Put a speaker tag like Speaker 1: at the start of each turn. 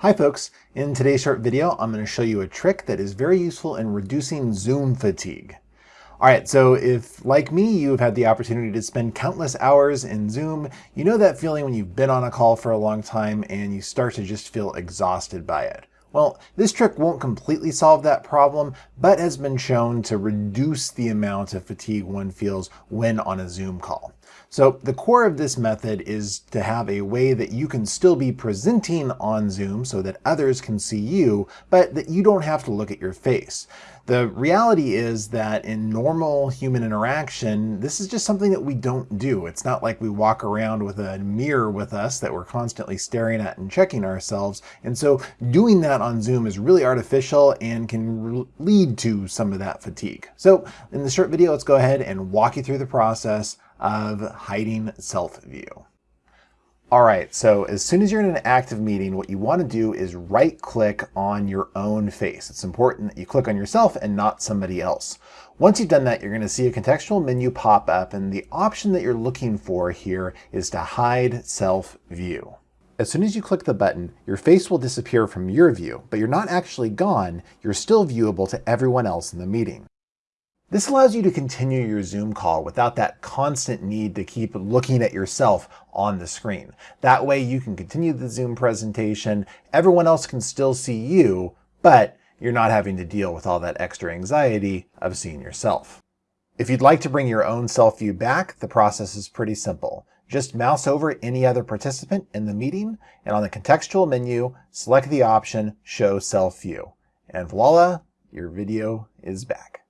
Speaker 1: Hi folks, in today's short video I'm going to show you a trick that is very useful in reducing Zoom fatigue. Alright, so if, like me, you've had the opportunity to spend countless hours in Zoom, you know that feeling when you've been on a call for a long time and you start to just feel exhausted by it. Well, this trick won't completely solve that problem, but has been shown to reduce the amount of fatigue one feels when on a Zoom call. So the core of this method is to have a way that you can still be presenting on Zoom so that others can see you, but that you don't have to look at your face. The reality is that in normal human interaction, this is just something that we don't do. It's not like we walk around with a mirror with us that we're constantly staring at and checking ourselves. And so doing that on Zoom is really artificial and can lead to some of that fatigue. So in this short video, let's go ahead and walk you through the process of hiding self view. All right, so as soon as you're in an active meeting, what you want to do is right click on your own face. It's important that you click on yourself and not somebody else. Once you've done that, you're going to see a contextual menu pop up and the option that you're looking for here is to hide self view. As soon as you click the button, your face will disappear from your view, but you're not actually gone, you're still viewable to everyone else in the meeting. This allows you to continue your Zoom call without that constant need to keep looking at yourself on the screen. That way you can continue the Zoom presentation, everyone else can still see you, but you're not having to deal with all that extra anxiety of seeing yourself. If you'd like to bring your own self view back, the process is pretty simple. Just mouse over any other participant in the meeting, and on the contextual menu, select the option Show Self View. And voila, your video is back.